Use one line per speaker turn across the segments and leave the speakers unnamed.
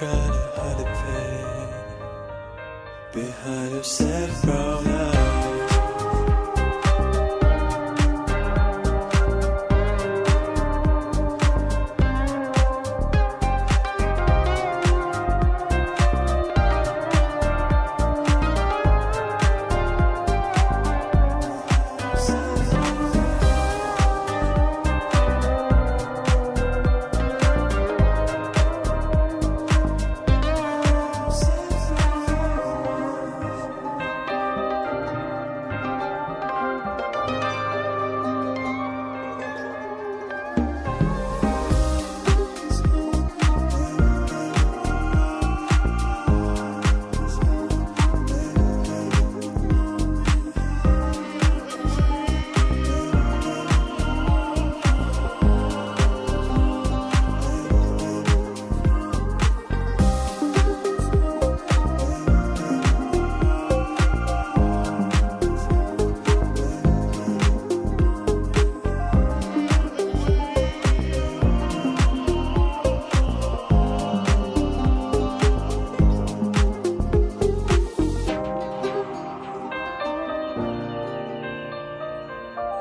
trying to hide the pain behind your sad brown eyes.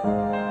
Música